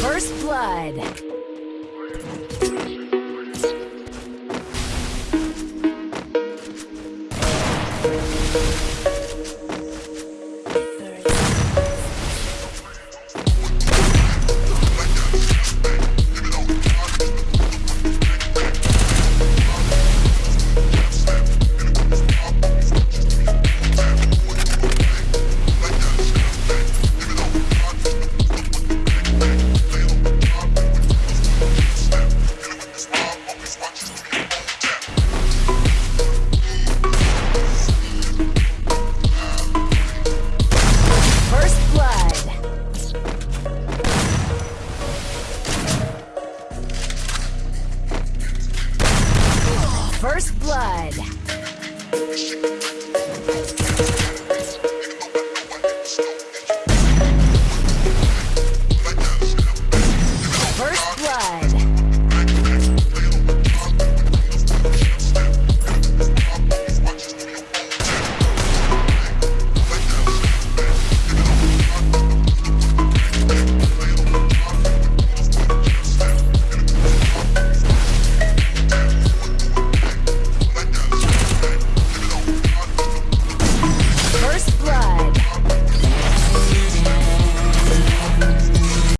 First Blood. First Blood.